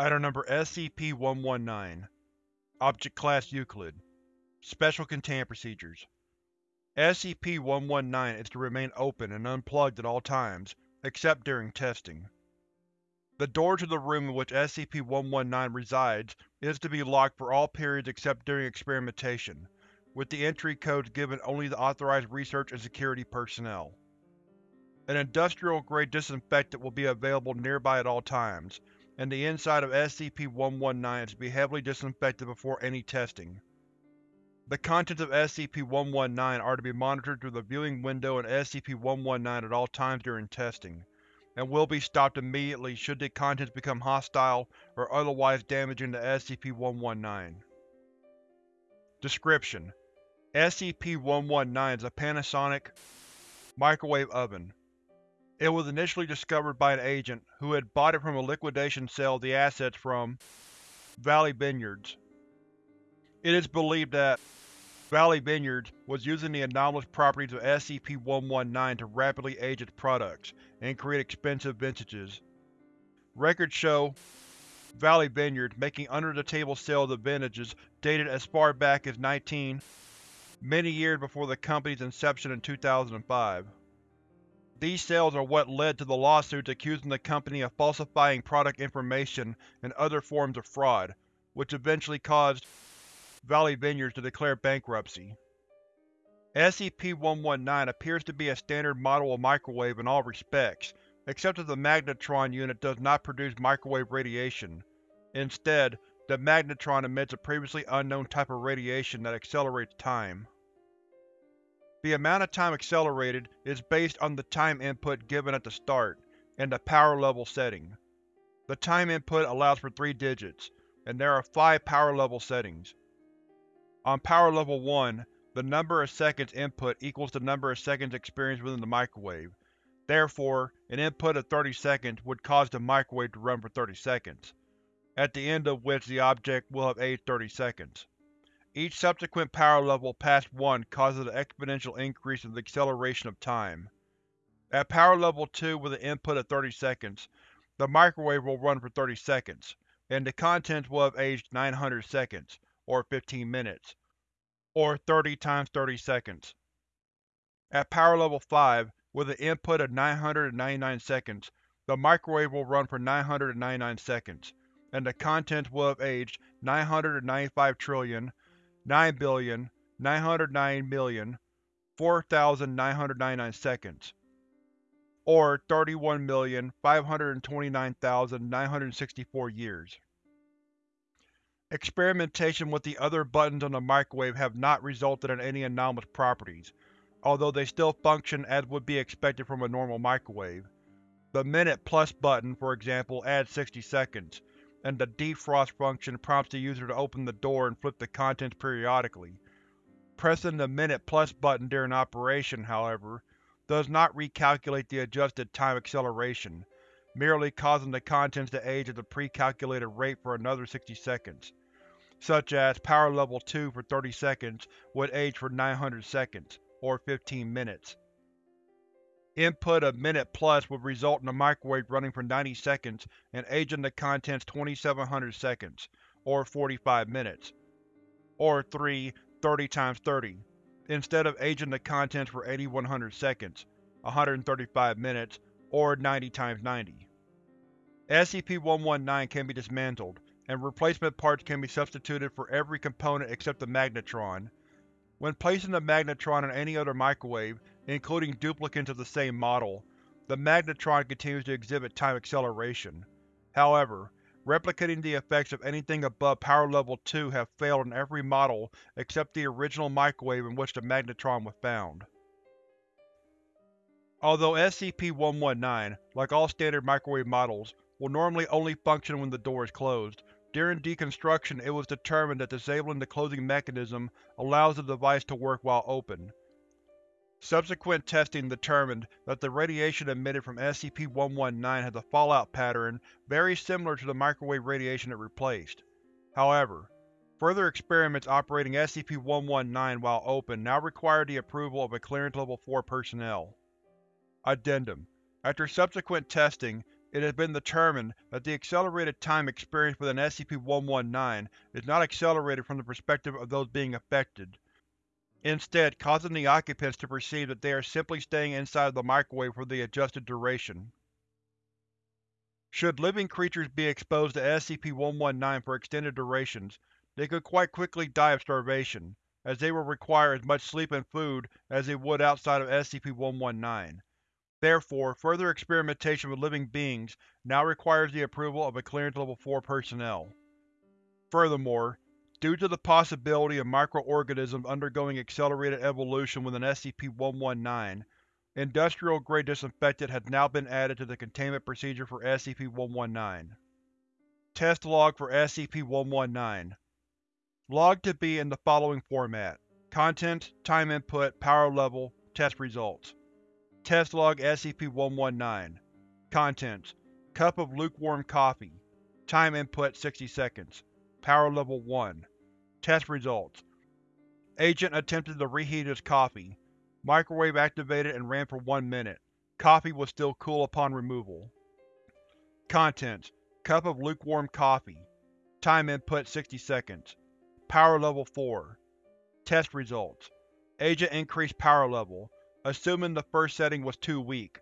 Item Number SCP-119 Object Class Euclid Special Containment Procedures SCP-119 is to remain open and unplugged at all times, except during testing. The door to the room in which SCP-119 resides is to be locked for all periods except during experimentation, with the entry codes given only to authorized research and security personnel. An industrial-grade disinfectant will be available nearby at all times, and the inside of SCP-119 is to be heavily disinfected before any testing. The contents of SCP-119 are to be monitored through the viewing window in SCP-119 at all times during testing, and will be stopped immediately should the contents become hostile or otherwise damaging to SCP-119. Description: SCP-119 is a Panasonic microwave oven. It was initially discovered by an agent, who had bought it from a liquidation sale of the assets from Valley Vineyards. It is believed that Valley Vineyards was using the anomalous properties of SCP-119 to rapidly age its products and create expensive vintages. Records show Valley Vineyards making under-the-table sales of vintages dated as far back as 19, many years before the company's inception in 2005. These sales are what led to the lawsuits accusing the company of falsifying product information and other forms of fraud, which eventually caused Valley Vineyards to declare bankruptcy. SCP-119 appears to be a standard model of microwave in all respects, except that the magnetron unit does not produce microwave radiation. Instead, the magnetron emits a previously unknown type of radiation that accelerates time. The amount of time accelerated is based on the time input given at the start, and the power level setting. The time input allows for three digits, and there are five power level settings. On Power Level 1, the number of seconds input equals the number of seconds experienced within the microwave. Therefore, an input of 30 seconds would cause the microwave to run for 30 seconds, at the end of which the object will have aged 30 seconds. Each subsequent power level past 1 causes an exponential increase in the acceleration of time. At Power Level 2 with an input of 30 seconds, the microwave will run for 30 seconds, and the contents will have aged 900 seconds, or 15 minutes, or 30 times 30 seconds. At power level 5, with an input of 999 seconds, the microwave will run for 999 seconds, and the contents will have aged 995 trillion, 9 billion, 909 million, 4,999 seconds, or 31,529,964 years. Experimentation with the other buttons on the microwave have not resulted in any anomalous properties, although they still function as would be expected from a normal microwave. The Minute Plus button, for example, adds 60 seconds, and the defrost function prompts the user to open the door and flip the contents periodically. Pressing the Minute Plus button during operation, however, does not recalculate the adjusted time acceleration, merely causing the contents to age at the pre-calculated rate for another 60 seconds such as Power Level 2 for 30 seconds would age for 900 seconds, or 15 minutes. Input of Minute Plus would result in the microwave running for 90 seconds and aging the contents 2700 seconds, or 45 minutes, or 3 30 times 30, instead of aging the contents for 8100 seconds, 135 minutes, or 90 times 90. SCP-119 can be dismantled, and replacement parts can be substituted for every component except the magnetron. When placing the magnetron in any other microwave, including duplicates of the same model, the magnetron continues to exhibit time acceleration. However, replicating the effects of anything above Power Level 2 have failed in every model except the original microwave in which the magnetron was found. Although SCP-119, like all standard microwave models, will normally only function when the door is closed, during deconstruction it was determined that disabling the closing mechanism allows the device to work while open. Subsequent testing determined that the radiation emitted from SCP-119 has a fallout pattern very similar to the microwave radiation it replaced. However, further experiments operating SCP-119 while open now require the approval of a Clearance Level 4 personnel. Addendum After subsequent testing, it has been determined that the accelerated time experienced within SCP-119 is not accelerated from the perspective of those being affected, instead causing the occupants to perceive that they are simply staying inside of the microwave for the adjusted duration. Should living creatures be exposed to SCP-119 for extended durations, they could quite quickly die of starvation, as they will require as much sleep and food as they would outside of SCP-119. Therefore, further experimentation with living beings now requires the approval of a Clearance Level 4 personnel. Furthermore, due to the possibility of microorganisms undergoing accelerated evolution with an SCP-119, industrial-grade disinfectant has now been added to the containment procedure for SCP-119. Test log for SCP-119 Log to be in the following format: Contents, Time input, Power level, Test results. Test log SCP-119 Contents: Cup of lukewarm coffee. Time input 60 seconds. Power level 1. Test results: Agent attempted to reheat his coffee. Microwave activated and ran for 1 minute. Coffee was still cool upon removal. Contents: Cup of lukewarm coffee. Time input 60 seconds. Power level 4. Test results: Agent increased power level assuming the first setting was too weak.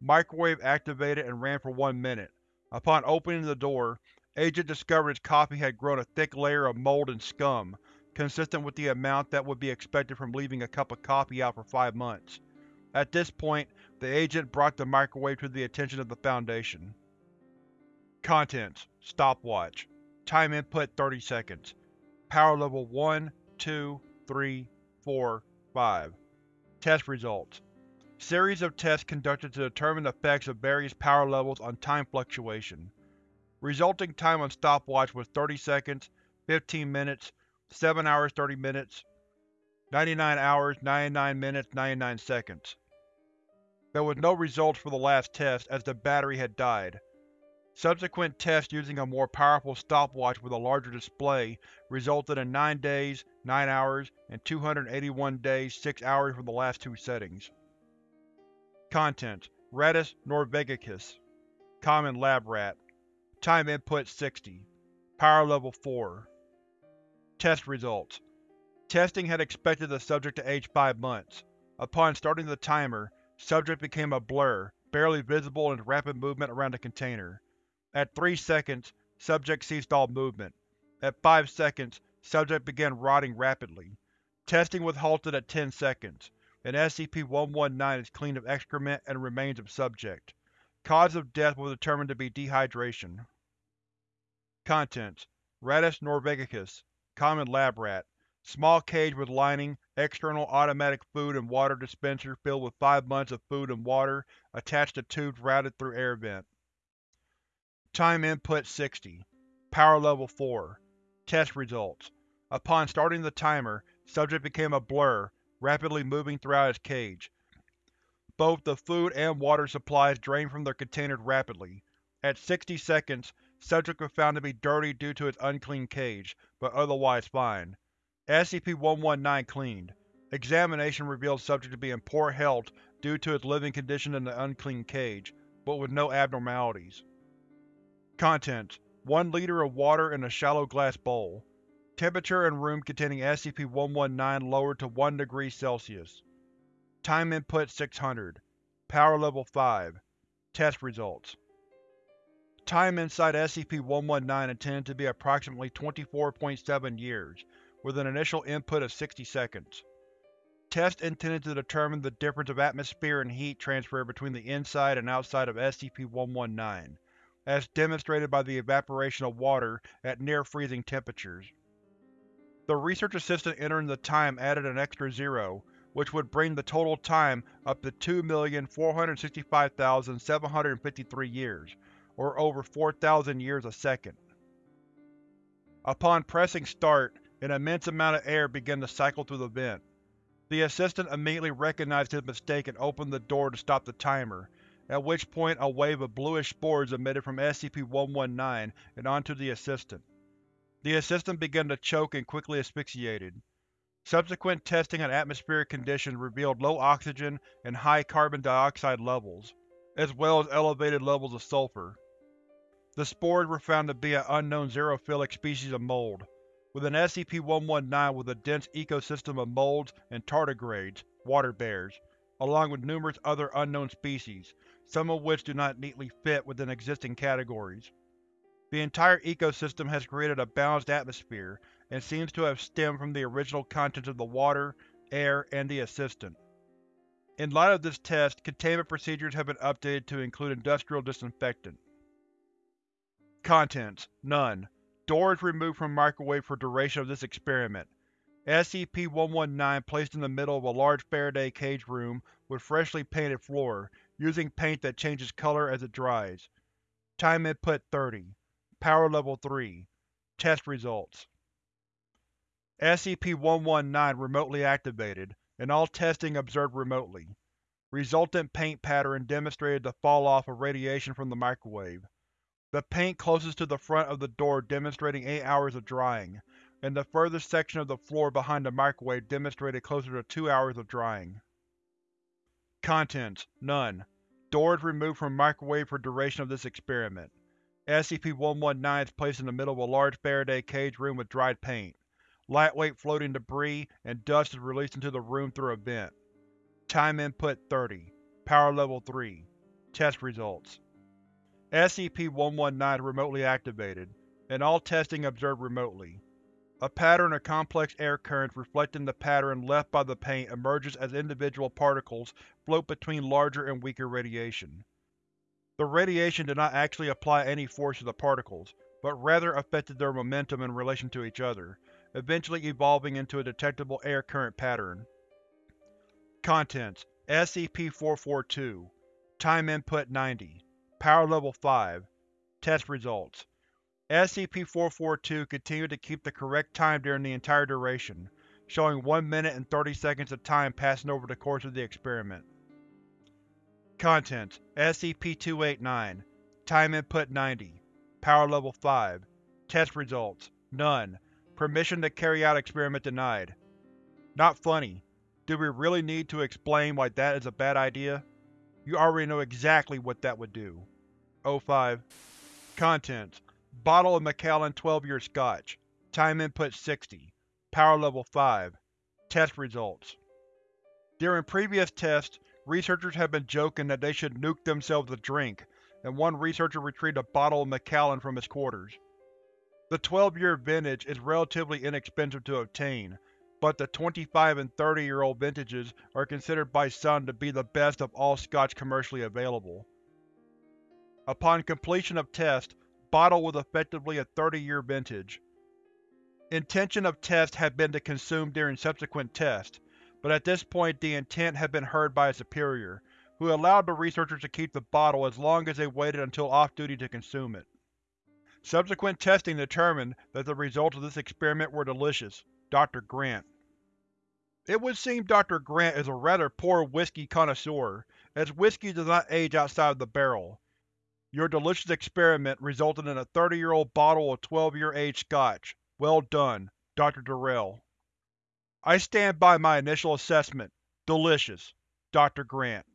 Microwave activated and ran for one minute. Upon opening the door, Agent discovered his coffee had grown a thick layer of mold and scum, consistent with the amount that would be expected from leaving a cup of coffee out for five months. At this point, the Agent brought the microwave to the attention of the Foundation. Contents: Stopwatch. Time input 30 seconds. Power level 1, 2, 3, 4, 5. Test results Series of tests conducted to determine effects of various power levels on time fluctuation. Resulting time on stopwatch was 30 seconds, 15 minutes, 7 hours 30 minutes, 99 hours 99 minutes 99 seconds. There was no results for the last test as the battery had died. Subsequent tests using a more powerful stopwatch with a larger display resulted in 9 days, 9 hours, and 281 days 6 hours for the last two settings. Contents: Rattus norvegicus Common lab rat Time input 60 Power level 4 Test results Testing had expected the subject to age 5 months. Upon starting the timer, subject became a blur, barely visible in its rapid movement around the container. At 3 seconds, subject ceased all movement. At 5 seconds, subject began rotting rapidly. Testing was halted at 10 seconds, and SCP-119 is clean of excrement and remains of subject. Cause of death was determined to be dehydration. Contents: Rattus norvegicus Common lab rat Small cage with lining, external automatic food and water dispenser filled with 5 months of food and water attached to tubes routed through air vent. Time input 60. Power level 4. Test results: Upon starting the timer, subject became a blur, rapidly moving throughout its cage. Both the food and water supplies drained from their containers rapidly. At 60 seconds, subject was found to be dirty due to its unclean cage, but otherwise fine. SCP-119 cleaned. Examination revealed subject to be in poor health due to its living condition in the unclean cage, but with no abnormalities. Contents: 1 liter of water in a shallow glass bowl. Temperature in room containing SCP-119 lowered to 1 degree Celsius. Time input 600. Power level 5. Test results Time inside SCP-119 intended to be approximately 24.7 years, with an initial input of 60 seconds. Test intended to determine the difference of atmosphere and heat transfer between the inside and outside of SCP-119 as demonstrated by the evaporation of water at near-freezing temperatures. The research assistant entering the time added an extra zero, which would bring the total time up to 2,465,753 years, or over 4,000 years a second. Upon pressing start, an immense amount of air began to cycle through the vent. The assistant immediately recognized his mistake and opened the door to stop the timer, at which point a wave of bluish spores emitted from SCP-119 and onto the Assistant. The Assistant began to choke and quickly asphyxiated. Subsequent testing on atmospheric conditions revealed low oxygen and high carbon dioxide levels. as well as elevated levels of sulfur. The spores were found to be an unknown xerophilic species of mold, with an SCP-119 with a dense ecosystem of molds and tardigrades water bears, along with numerous other unknown species, some of which do not neatly fit within existing categories. The entire ecosystem has created a balanced atmosphere, and seems to have stemmed from the original contents of the water, air, and the Assistant. In light of this test, containment procedures have been updated to include industrial disinfectant. Contents: None. Doors removed from microwave for duration of this experiment. SCP-119 placed in the middle of a large Faraday cage room with freshly painted floor, using paint that changes color as it dries. Time input 30. Power level 3. Test results SCP-119 remotely activated, and all testing observed remotely. Resultant paint pattern demonstrated the fall-off of radiation from the microwave. The paint closest to the front of the door demonstrating 8 hours of drying, and the furthest section of the floor behind the microwave demonstrated closer to 2 hours of drying. Contents: None. Doors removed from microwave for duration of this experiment. SCP-119 is placed in the middle of a large Faraday cage room with dried paint. Lightweight floating debris and dust is released into the room through a vent. Time input 30. Power level 3. Test results SCP-119 remotely activated, and all testing observed remotely. A pattern of complex air currents reflecting the pattern left by the paint emerges as individual particles float between larger and weaker radiation. The radiation did not actually apply any force to the particles, but rather affected their momentum in relation to each other, eventually evolving into a detectable air current pattern. Contents: SCP-442 Time input 90 Power level 5 Test results SCP-442 continued to keep the correct time during the entire duration, showing 1 minute and 30 seconds of time passing over the course of the experiment. Contents: SCP-289 Time input 90 Power level 5 Test results None Permission to carry out experiment denied. Not funny. Do we really need to explain why that is a bad idea? You already know exactly what that would do. O5 Contents. Bottle of Macallan 12-year Scotch. Time input 60 Power level 5 Test results. During previous tests, researchers have been joking that they should nuke themselves a drink, and one researcher retrieved a bottle of Macallan from his quarters. The 12-year vintage is relatively inexpensive to obtain, but the 25 and 30-year-old vintages are considered by some to be the best of all scotch commercially available. Upon completion of test, bottle was effectively a 30-year vintage. Intention of test had been to consume during subsequent test, but at this point the intent had been heard by a superior, who allowed the researchers to keep the bottle as long as they waited until off-duty to consume it. Subsequent testing determined that the results of this experiment were delicious. Dr. Grant It would seem Dr. Grant is a rather poor whiskey connoisseur, as whiskey does not age outside of the barrel. Your delicious experiment resulted in a 30-year-old bottle of 12-year-aged scotch. Well done, Dr. Durrell. I stand by my initial assessment. Delicious. Dr. Grant